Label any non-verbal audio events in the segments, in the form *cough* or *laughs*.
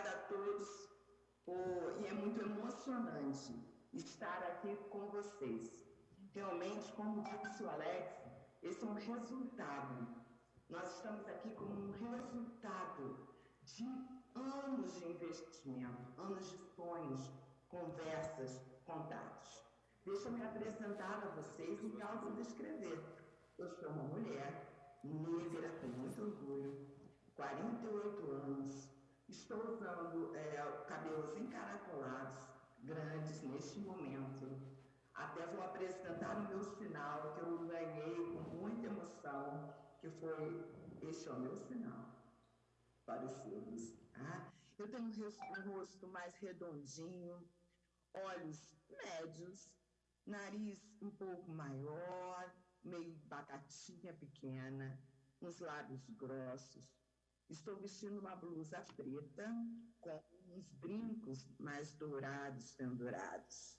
Obrigada a todos por, e é muito emocionante estar aqui com vocês. Realmente, como disse o Alex, esse é um resultado. Nós estamos aqui como um resultado de anos de investimento, anos de sonhos, conversas, contatos. Deixa eu me apresentar a vocês e me autodescrever. Eu sou uma mulher negra, com muito orgulho, 48 anos, estou usando é, cabelos encaracolados, grandes neste momento. Até vou apresentar o meu sinal que eu ganhei com muita emoção, que foi este é o meu sinal para os seus. Tá? Eu tenho um rosto mais redondinho, olhos médios, nariz um pouco maior, meio batatinha pequena, uns lábios grossos. Estou vestindo uma blusa preta com uns brincos mais dourados pendurados.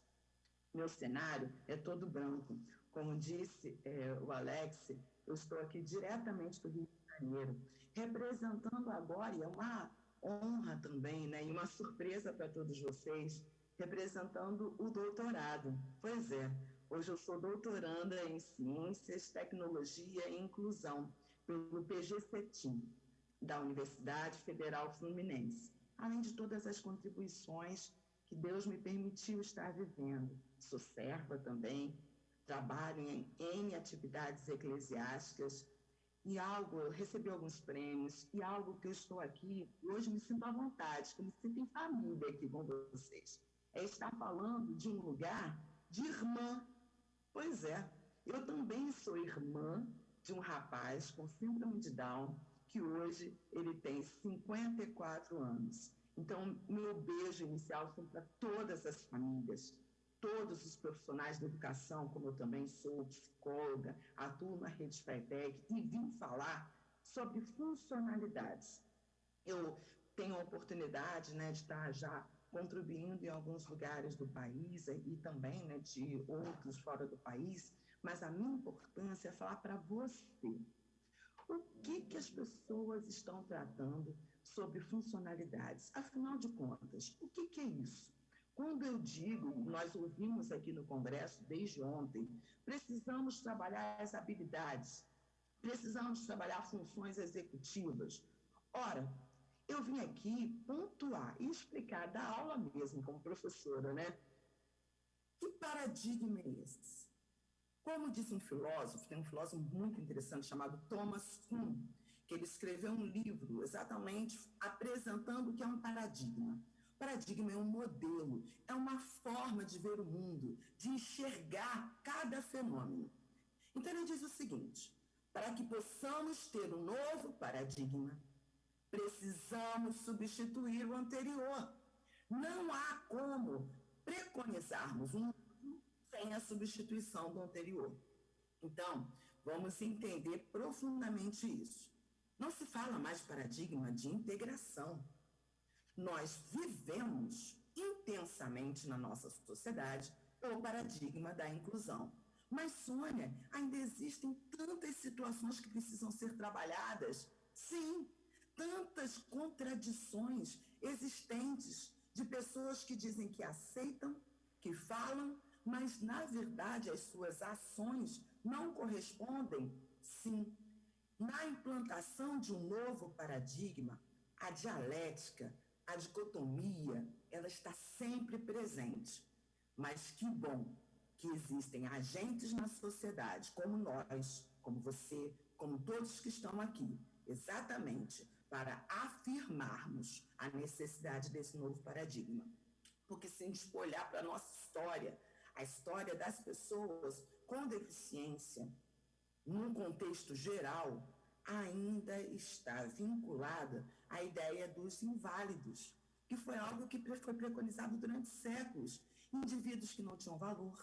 Meu cenário é todo branco. Como disse é, o Alex, eu estou aqui diretamente do Rio de Janeiro, representando agora, e é uma honra também, né, e uma surpresa para todos vocês, representando o doutorado. Pois é, hoje eu sou doutoranda em Ciências, Tecnologia e Inclusão pelo PGCETIM, da Universidade Federal Fluminense, além de todas as contribuições que Deus me permitiu estar vivendo. Sou serva também, trabalho em atividades eclesiásticas, e algo, recebi alguns prêmios, e algo que eu estou aqui, hoje me sinto à vontade, que me sinto em família aqui com vocês. É estar falando de um lugar de irmã. Pois é, eu também sou irmã de um rapaz com síndrome de Down, que hoje ele tem 54 anos. Então, meu beijo inicial são para todas as famílias, todos os profissionais da educação, como eu também sou psicóloga, atuo na Rede FETEC e vim falar sobre funcionalidades. Eu tenho a oportunidade né, de estar já contribuindo em alguns lugares do país e também né, de outros fora do país, mas a minha importância é falar para você o que, que as pessoas estão tratando sobre funcionalidades. Afinal de contas, o que, que é isso? Quando eu digo, nós ouvimos aqui no Congresso desde ontem, precisamos trabalhar as habilidades, precisamos trabalhar funções executivas. Ora, eu vim aqui pontuar e explicar da aula mesmo, como professora, né? Que paradigma é esse? Como disse um filósofo, tem um filósofo muito interessante chamado Thomas Kuhn, que ele escreveu um livro exatamente apresentando o que é um paradigma. Paradigma é um modelo, é uma forma de ver o mundo, de enxergar cada fenômeno. Então ele diz o seguinte: para que possamos ter um novo paradigma, precisamos substituir o anterior. Não há como preconizarmos um sem a substituição do anterior. Então, vamos entender profundamente isso. Não se fala mais paradigma de integração. Nós vivemos intensamente na nossa sociedade o paradigma da inclusão. Mas, Sônia, ainda existem tantas situações que precisam ser trabalhadas. Sim, tantas contradições existentes de pessoas que dizem que aceitam, que falam, mas na verdade as suas ações não correspondem, sim. Na implantação de um novo paradigma, a dialética, a dicotomia, ela está sempre presente. Mas que bom que existem agentes na sociedade, como nós, como você, como todos que estão aqui, exatamente para afirmarmos a necessidade desse novo paradigma. Porque se a gente olhar para a nossa história, a história das pessoas com deficiência, num contexto geral, ainda está vinculada à ideia dos inválidos, que foi algo que foi preconizado durante séculos. Indivíduos que não tinham valor,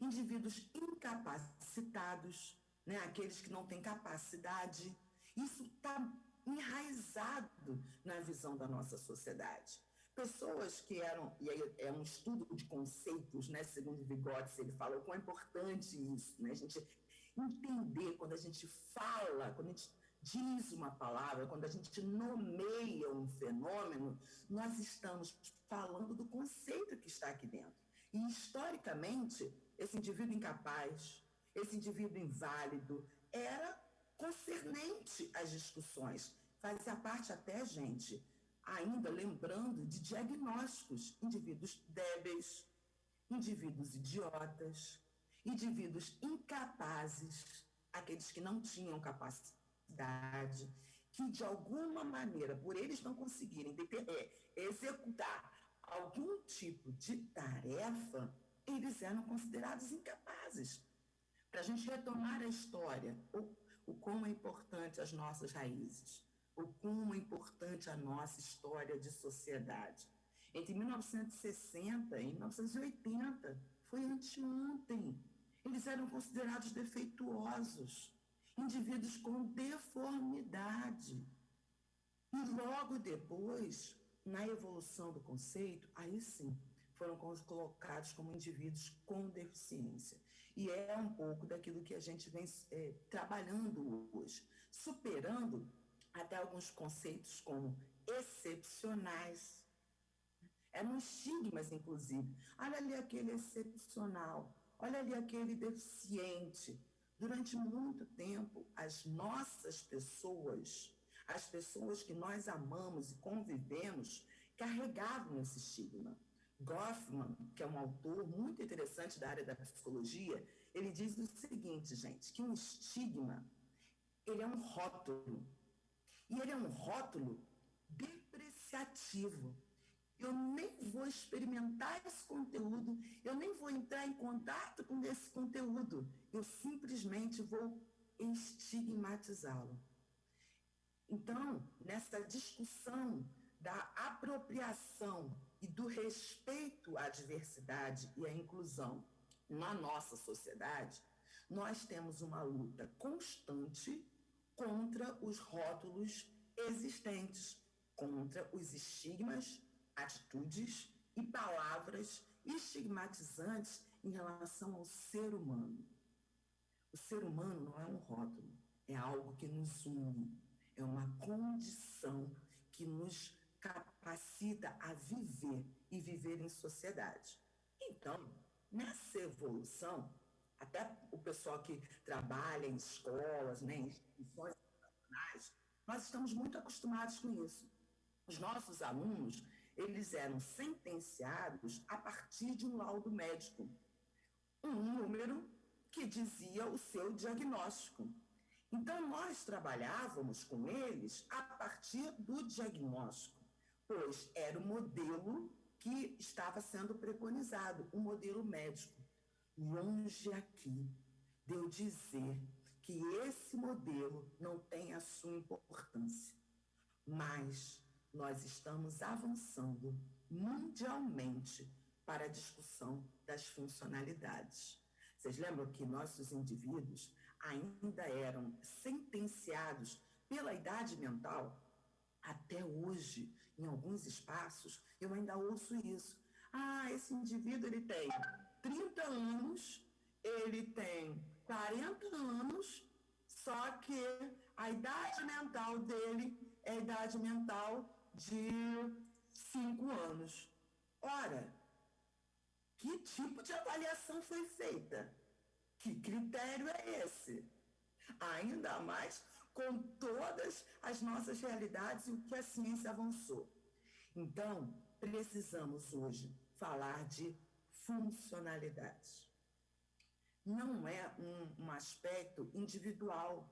indivíduos incapacitados, né, aqueles que não têm capacidade. Isso está enraizado na visão da nossa sociedade. Pessoas que eram, e aí é um estudo de conceitos, né, segundo Vygotsky, ele fala o quão é importante isso, né, a gente entender quando a gente fala, quando a gente diz uma palavra, quando a gente nomeia um fenômeno, nós estamos falando do conceito que está aqui dentro. E, historicamente, esse indivíduo incapaz, esse indivíduo inválido, era concernente às discussões. Fazia parte até, gente, ainda lembrando de diagnósticos, indivíduos débeis, indivíduos idiotas, indivíduos incapazes, aqueles que não tinham capacidade, que de alguma maneira, por eles não conseguirem é, executar algum tipo de tarefa, eles eram considerados incapazes. Para a gente retomar a história, o, o quão é importante as nossas raízes, o é importante a nossa história de sociedade. Entre 1960 e 1980, foi anteontem. Eles eram considerados defeituosos, indivíduos com deformidade. E logo depois, na evolução do conceito, aí sim, foram colocados como indivíduos com deficiência. E é um pouco daquilo que a gente vem é, trabalhando hoje, superando até alguns conceitos como excepcionais. Eram estigmas, inclusive. Olha ali aquele excepcional, olha ali aquele deficiente. Durante muito tempo, as nossas pessoas, as pessoas que nós amamos e convivemos, carregavam esse estigma. Goffman, que é um autor muito interessante da área da psicologia, ele diz o seguinte, gente, que um estigma, ele é um rótulo. E ele é um rótulo depreciativo. Eu nem vou experimentar esse conteúdo, eu nem vou entrar em contato com esse conteúdo. Eu simplesmente vou estigmatizá-lo. Então, nessa discussão da apropriação e do respeito à diversidade e à inclusão na nossa sociedade, nós temos uma luta constante contra os rótulos existentes, contra os estigmas atitudes e palavras estigmatizantes em relação ao ser humano. O ser humano não é um rótulo, é algo que nos une, é uma condição que nos capacita a viver e viver em sociedade. Então, nessa evolução, até o pessoal que trabalha em escolas, né, em instituições educacionais, nós estamos muito acostumados com isso. Os nossos alunos, eles eram sentenciados a partir de um laudo médico, um número que dizia o seu diagnóstico. Então, nós trabalhávamos com eles a partir do diagnóstico, pois era o modelo que estava sendo preconizado, o modelo médico. Longe aqui de eu dizer que esse modelo não tem a sua importância, mas nós estamos avançando mundialmente para a discussão das funcionalidades. Vocês lembram que nossos indivíduos ainda eram sentenciados pela idade mental? Até hoje, em alguns espaços, eu ainda ouço isso. Ah, esse indivíduo ele tem 30 anos, ele tem 40 anos, só que a idade mental dele é a idade mental de cinco anos. Ora, que tipo de avaliação foi feita? Que critério é esse? Ainda mais com todas as nossas realidades e o que a ciência avançou. Então, precisamos hoje falar de funcionalidade. Não é um, um aspecto individual,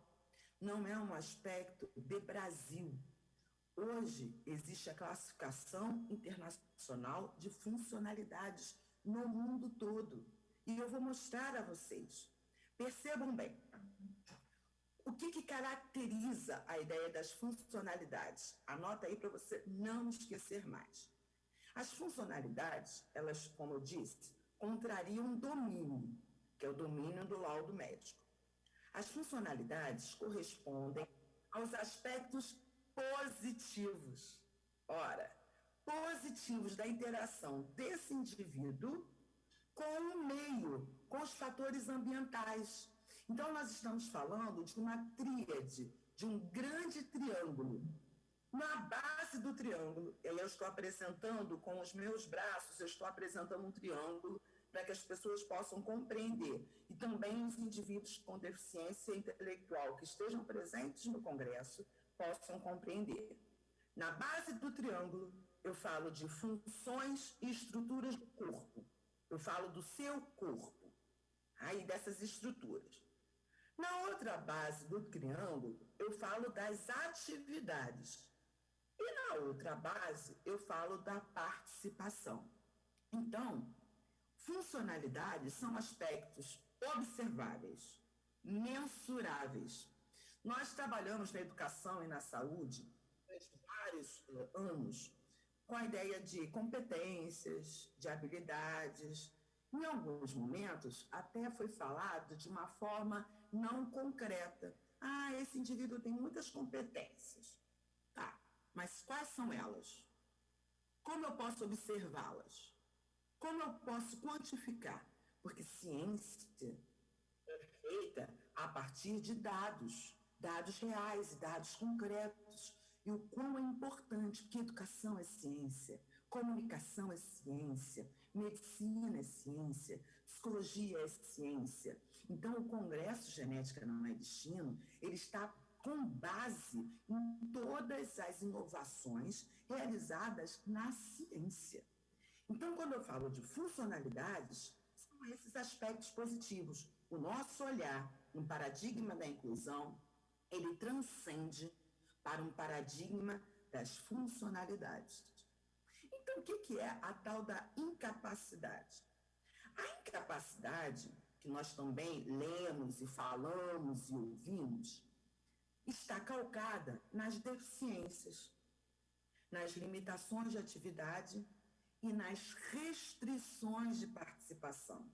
não é um aspecto de Brasil, Hoje existe a classificação internacional de funcionalidades no mundo todo. E eu vou mostrar a vocês. Percebam bem. O que, que caracteriza a ideia das funcionalidades? Anota aí para você não esquecer mais. As funcionalidades, elas, como eu disse, contrariam domínio, que é o domínio do laudo médico. As funcionalidades correspondem aos aspectos positivos. Ora, positivos da interação desse indivíduo com o meio, com os fatores ambientais. Então, nós estamos falando de uma tríade de um grande triângulo. Na base do triângulo, eu estou apresentando com os meus braços, eu estou apresentando um triângulo para que as pessoas possam compreender. E também os indivíduos com deficiência intelectual que estejam presentes no Congresso possam compreender. Na base do triângulo, eu falo de funções e estruturas do corpo. Eu falo do seu corpo, aí dessas estruturas. Na outra base do triângulo, eu falo das atividades. E na outra base, eu falo da participação. Então, funcionalidades são aspectos observáveis, mensuráveis. Nós trabalhamos na educação e na saúde vários eh, anos com a ideia de competências, de habilidades. Em alguns momentos, até foi falado de uma forma não concreta. Ah, esse indivíduo tem muitas competências. Mas quais são elas? Como eu posso observá-las? Como eu posso quantificar? Porque ciência é feita a partir de dados, dados reais, dados concretos e o quão é importante, porque educação é ciência, comunicação é ciência, medicina é ciência, psicologia é ciência. Então, o Congresso Genética Não é Destino, ele está com base em todas as inovações realizadas na ciência. Então, quando eu falo de funcionalidades, são esses aspectos positivos. O nosso olhar no paradigma da inclusão, ele transcende para um paradigma das funcionalidades. Então, o que é a tal da incapacidade? A incapacidade, que nós também lemos e falamos e ouvimos, está calcada nas deficiências, nas limitações de atividade e nas restrições de participação.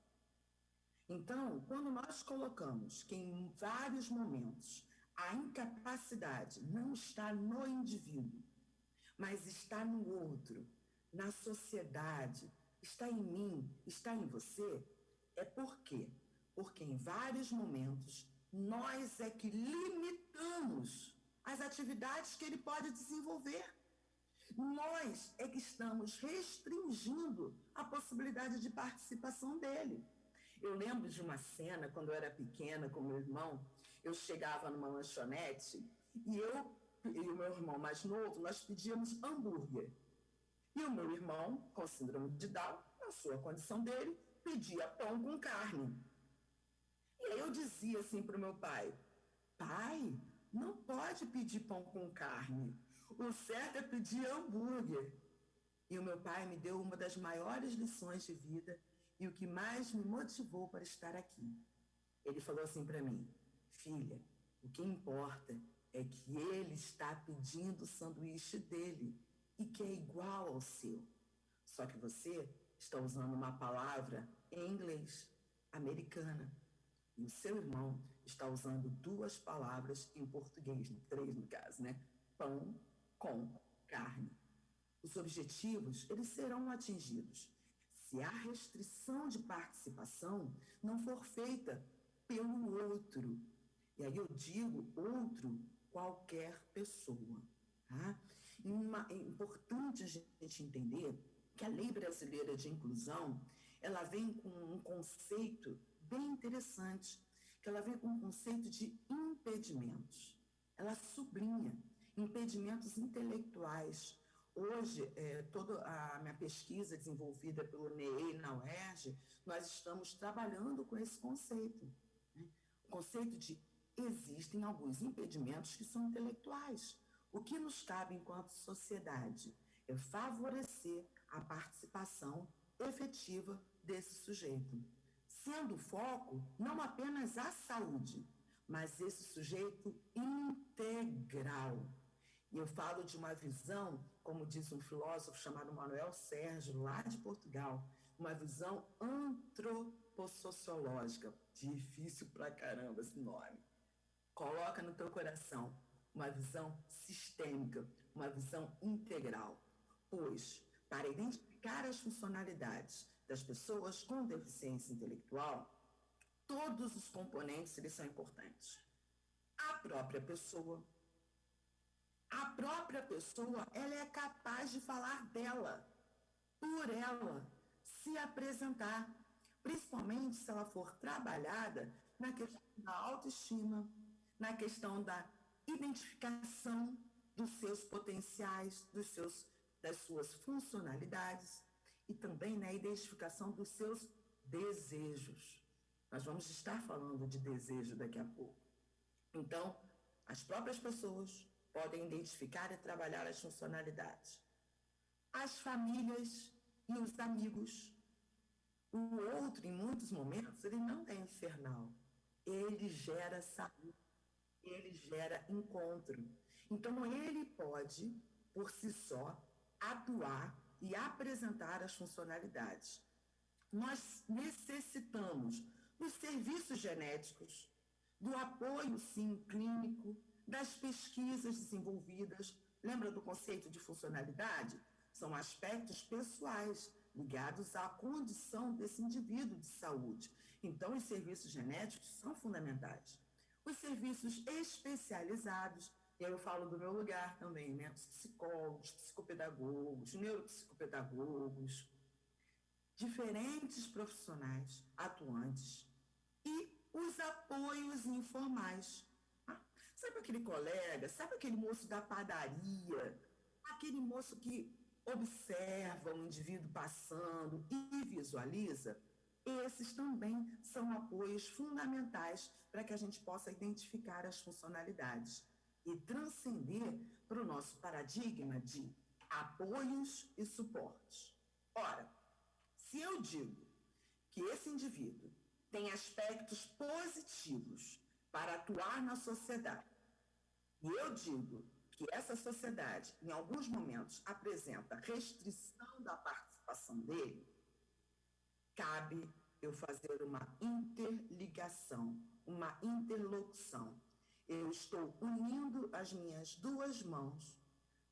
Então, quando nós colocamos que em vários momentos a incapacidade não está no indivíduo, mas está no outro, na sociedade, está em mim, está em você. É por quê? Porque em vários momentos nós é que limitamos as atividades que ele pode desenvolver. Nós é que estamos restringindo a possibilidade de participação dele. Eu lembro de uma cena quando eu era pequena com meu irmão, eu chegava numa lanchonete e eu e o meu irmão mais novo, nós pedíamos hambúrguer. E o meu irmão, com síndrome de Down, na sua condição dele, pedia pão com carne. Eu dizia assim para o meu pai, pai, não pode pedir pão com carne. O certo é pedir hambúrguer. E o meu pai me deu uma das maiores lições de vida e o que mais me motivou para estar aqui. Ele falou assim para mim, Filha, o que importa é que ele está pedindo o sanduíche dele e que é igual ao seu. Só que você está usando uma palavra em inglês, americana. E o seu irmão está usando duas palavras em português, três no caso, né? Pão com carne. Os objetivos, eles serão atingidos se a restrição de participação não for feita pelo outro, e aí eu digo outro, qualquer pessoa. Tá? Uma, é importante a gente entender que a lei brasileira de inclusão, ela vem com um conceito bem interessante, que ela vem com um conceito de impedimentos. Ela sublinha impedimentos intelectuais. Hoje, é, toda a minha pesquisa desenvolvida pelo NEI na UERJ, nós estamos trabalhando com esse conceito. Né? O conceito de existem alguns impedimentos que são intelectuais. O que nos cabe enquanto sociedade é favorecer a participação efetiva desse sujeito, sendo foco não apenas a saúde, mas esse sujeito integral. E eu falo de uma visão, como diz um filósofo chamado Manuel Sérgio, lá de Portugal, uma visão antropossociológica. Difícil pra caramba esse nome. Coloca no teu coração uma visão sistêmica, uma visão integral. Pois, para identificar as funcionalidades das pessoas com deficiência intelectual, todos os componentes eles são importantes. A própria pessoa, a própria pessoa, ela é capaz de falar dela, por ela, se apresentar, principalmente se ela for trabalhada na questão da autoestima, na questão da identificação dos seus potenciais, dos seus, das suas funcionalidades e também na identificação dos seus desejos. Nós vamos estar falando de desejo daqui a pouco. Então, as próprias pessoas podem identificar e trabalhar as funcionalidades. As famílias e os amigos. O outro, em muitos momentos, ele não é infernal. Ele gera saúde, ele gera encontro. Então, ele pode, por si só, atuar e apresentar as funcionalidades. Nós necessitamos dos serviços genéticos, do apoio, sim, clínico, das pesquisas desenvolvidas. Lembra do conceito de funcionalidade? São aspectos pessoais ligados à condição desse indivíduo de saúde. Então, os serviços genéticos são fundamentais. Os serviços especializados, e eu falo do meu lugar também, né? Os psicólogos, psicopedagogos, neuropsicopedagogos, diferentes profissionais atuantes e os apoios informais. Ah, sabe aquele colega, sabe aquele moço da padaria, aquele moço que observa o indivíduo passando e visualiza? Esses também são apoios fundamentais para que a gente possa identificar as funcionalidades e transcender para o nosso paradigma de apoios e suportes. Ora, se eu digo que esse indivíduo tem aspectos positivos para atuar na sociedade, e eu digo que essa sociedade, em alguns momentos, apresenta restrição da participação dele, cabe eu fazer uma interligação, uma interlocução. Eu estou unindo as minhas duas mãos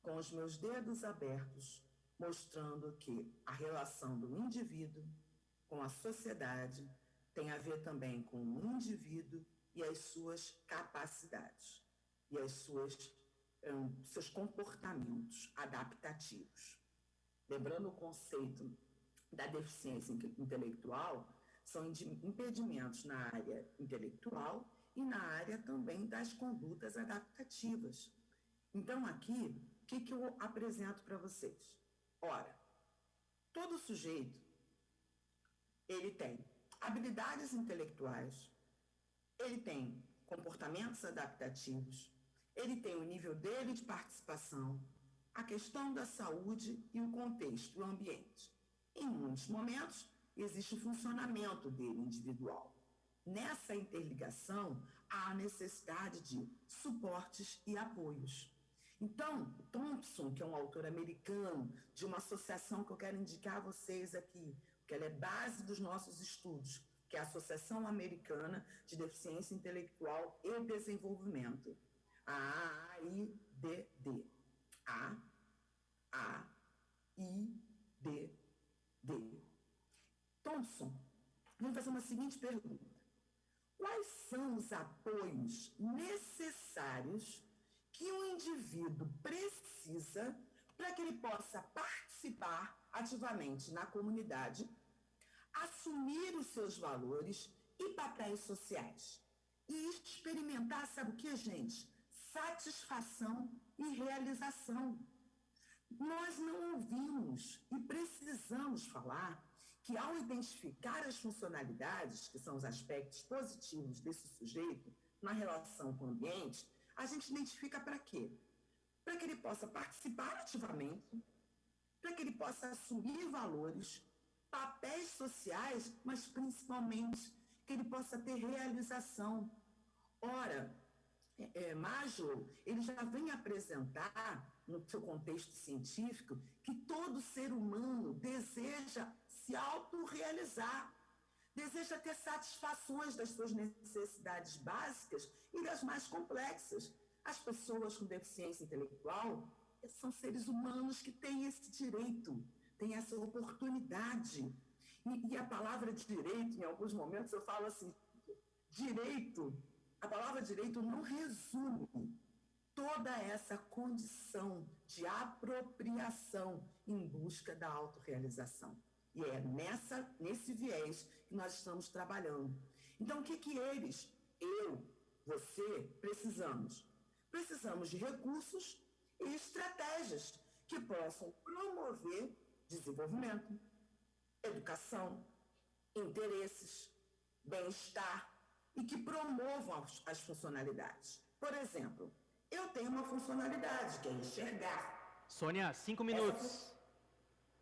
com os meus dedos abertos, mostrando que a relação do indivíduo com a sociedade tem a ver também com o indivíduo e as suas capacidades e as suas um, seus comportamentos adaptativos. Lembrando o conceito da deficiência intelectual, são impedimentos na área intelectual e na área também das condutas adaptativas. Então, aqui, o que, que eu apresento para vocês? Ora, todo sujeito, ele tem habilidades intelectuais, ele tem comportamentos adaptativos, ele tem o nível dele de participação, a questão da saúde e o contexto, o ambiente. Em muitos momentos, existe o funcionamento dele individual. Nessa interligação, há a necessidade de suportes e apoios. Então, Thompson, que é um autor americano, de uma associação que eu quero indicar a vocês aqui, que ela é base dos nossos estudos, que é a Associação Americana de Deficiência Intelectual e Desenvolvimento, a AIDD. A A I D D. Thompson, vamos fazer uma seguinte pergunta. Quais são os apoios necessários que um indivíduo precisa para que ele possa participar ativamente na comunidade, assumir os seus valores e papéis sociais e experimentar, sabe o que, gente? Satisfação e realização. Nós não ouvimos e precisamos falar que, ao identificar as funcionalidades, que são os aspectos positivos desse sujeito na relação com o ambiente, a gente identifica para quê? Para que ele possa participar ativamente, para que ele possa assumir valores, papéis sociais, mas principalmente que ele possa ter realização. Ora, é, é, Maslow, ele já vem apresentar, no seu contexto científico, que todo ser humano deseja se autorrealizar deseja ter satisfações das suas necessidades básicas e das mais complexas. As pessoas com deficiência intelectual são seres humanos que têm esse direito, têm essa oportunidade. E, e a palavra direito, em alguns momentos eu falo assim, direito, a palavra direito não resume toda essa condição de apropriação em busca da autorrealização. E é nessa, nesse viés que nós estamos trabalhando. Então, o que, que eles, eu, você, precisamos? Precisamos de recursos e estratégias que possam promover desenvolvimento, educação, interesses, bem-estar e que promovam as, as funcionalidades. Por exemplo, eu tenho uma funcionalidade que é enxergar. Sônia, cinco minutos. Essa...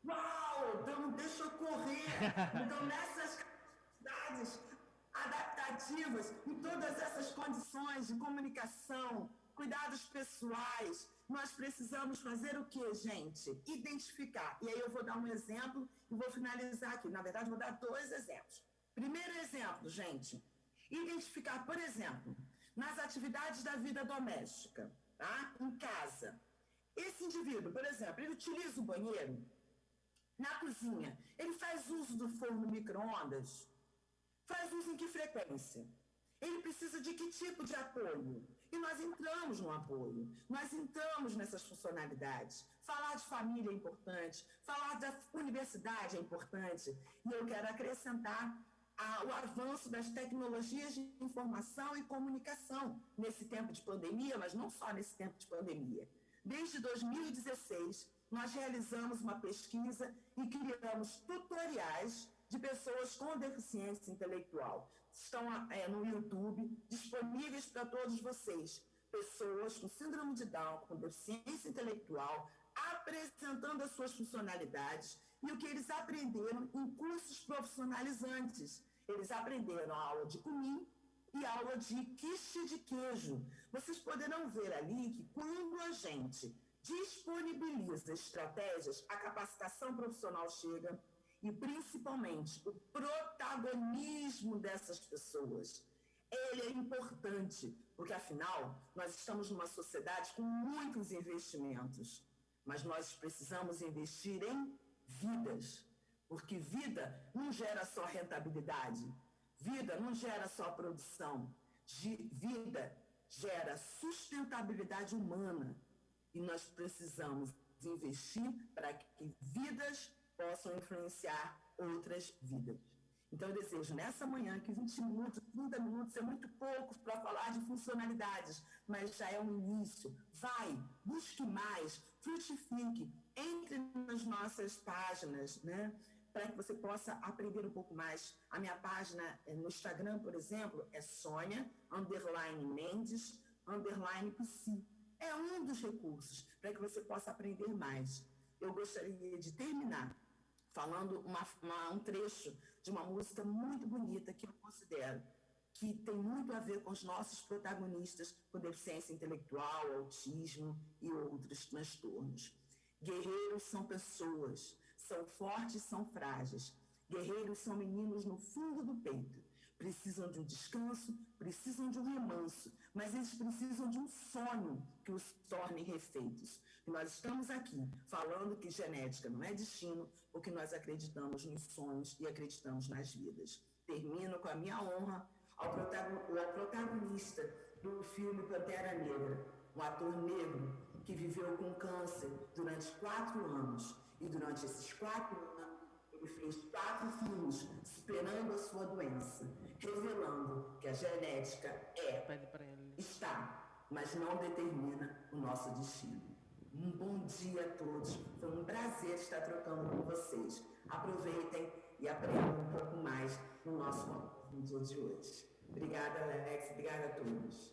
Uau! Então deixa correr. *laughs* Então, nessas capacidades adaptativas, em todas essas condições de comunicação, cuidados pessoais, nós precisamos fazer o que, gente? Identificar. E aí eu vou dar um exemplo e vou finalizar aqui. Na verdade, vou dar dois exemplos. Primeiro exemplo, gente. Identificar, por exemplo, nas atividades da vida doméstica, tá? Em casa. Esse indivíduo, por exemplo, ele utiliza o banheiro na cozinha. Ele faz uso do forno micro-ondas? Faz uso em que frequência? Ele precisa de que tipo de apoio? E nós entramos no apoio, nós entramos nessas funcionalidades. Falar de família é importante, falar da universidade é importante. E eu quero acrescentar a, o avanço das tecnologias de informação e comunicação nesse tempo de pandemia, mas não só nesse tempo de pandemia. Desde 2016, nós realizamos uma pesquisa e criamos tutoriais de pessoas com deficiência intelectual estão é, no YouTube, disponíveis para todos vocês. Pessoas com síndrome de Down, com deficiência intelectual, apresentando as suas funcionalidades e o que eles aprenderam em cursos profissionalizantes. Eles aprenderam a aula de cumim e aula de quiche de queijo. Vocês poderão ver ali que quando a gente disponibiliza estratégias, a capacitação profissional chega, e principalmente o protagonismo dessas pessoas. Ele é importante, porque afinal nós estamos numa sociedade com muitos investimentos, mas nós precisamos investir em vidas, porque vida não gera só rentabilidade, vida não gera só produção, vida gera sustentabilidade humana e nós precisamos investir para que vidas possam influenciar outras vidas. Então, eu desejo nessa manhã que 20 minutos, 30 minutos é muito pouco para falar de funcionalidades, mas já é um início. Vai, busque mais, frutifique, entre nas nossas páginas, né? Para que você possa aprender um pouco mais. A minha página é, no Instagram, por exemplo, é Sônia, underline Mendes, underline Psi. É um dos recursos para que você possa aprender mais. Eu gostaria de terminar falando uma, uma, um trecho de uma música muito bonita que eu considero que tem muito a ver com os nossos protagonistas com deficiência intelectual, autismo e outros transtornos. Guerreiros são pessoas, são fortes, são frágeis. Guerreiros são meninos no fundo do peito. Precisam de um descanso, precisam de um remanso, mas eles precisam de um sonho que os torne refeitos. E nós estamos aqui falando que genética não é destino, porque nós acreditamos nos sonhos e acreditamos nas vidas. Termino com a minha honra ao, protagonista do filme Pantera Negra, um ator negro que viveu com câncer durante quatro anos. E durante esses quatro anos, ele fez quatro filmes superando a sua doença, revelando que a genética é, está, mas não determina o nosso destino. Um bom dia a todos. Foi um prazer estar trocando com vocês. Aproveitem e aprendam um pouco mais no nosso vídeo de hoje. Obrigada, Alex. Obrigada a todos.